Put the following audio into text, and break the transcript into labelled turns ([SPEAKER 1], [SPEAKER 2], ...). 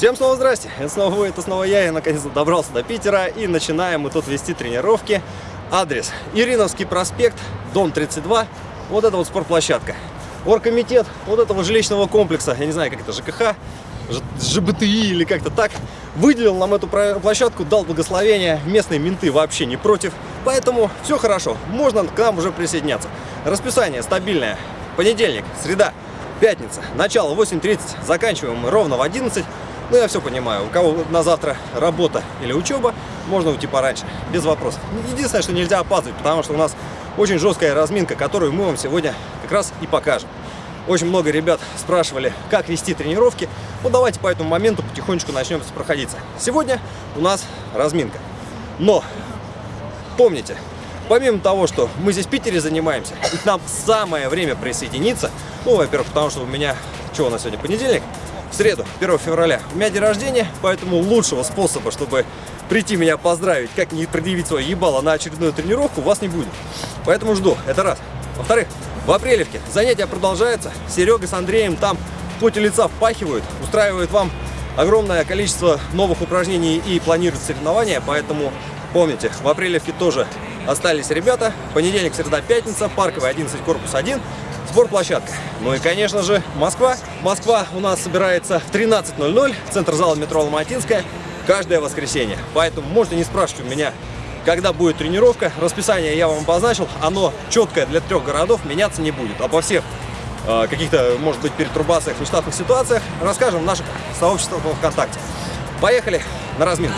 [SPEAKER 1] Всем снова здрасте, это снова вы, это снова я, я наконец-то добрался до Питера. И начинаем мы тут вести тренировки. Адрес. Ириновский проспект, дом 32, вот это вот спортплощадка. Оргкомитет вот этого жилищного комплекса, я не знаю, как это, ЖКХ, ЖБТИ или как-то так, выделил нам эту площадку, дал благословение, местные менты вообще не против, поэтому все хорошо, можно к нам уже присоединяться. Расписание стабильное, понедельник, среда, пятница, начало 8.30, заканчиваем мы ровно в 11. Ну, я все понимаю, у кого на завтра работа или учеба, можно уйти пораньше, без вопросов. Единственное, что нельзя опаздывать, потому что у нас очень жесткая разминка, которую мы вам сегодня как раз и покажем. Очень много ребят спрашивали, как вести тренировки. Ну, давайте по этому моменту потихонечку начнем проходиться. Сегодня у нас разминка. Но, помните, помимо того, что мы здесь в Питере занимаемся, и нам самое время присоединиться, ну, во-первых, потому что у меня, что у нас сегодня, понедельник, в среду, 1 февраля, у меня день рождения, поэтому лучшего способа, чтобы прийти меня поздравить, как не предъявить свое ебало на очередную тренировку, у вас не будет. Поэтому жду, это раз. Во-вторых, в апрелевке занятия продолжаются, Серега с Андреем там в поте лица впахивают, устраивают вам огромное количество новых упражнений и планируют соревнования, поэтому помните, в апрелевке тоже остались ребята. Понедельник, среда, пятница, парковый 11, корпус 1, спортплощадка. Ну и, конечно же, Москва. Москва у нас собирается в 13.00, центр зала метро Ломатинская, каждое воскресенье. Поэтому можете не спрашивать у меня, когда будет тренировка. Расписание я вам обозначил, оно четкое для трех городов, меняться не будет. Обо всех э, каких-то, может быть, перетрубациях, нештатных ситуациях расскажем в наших сообществах ВКонтакте. Поехали на разминку.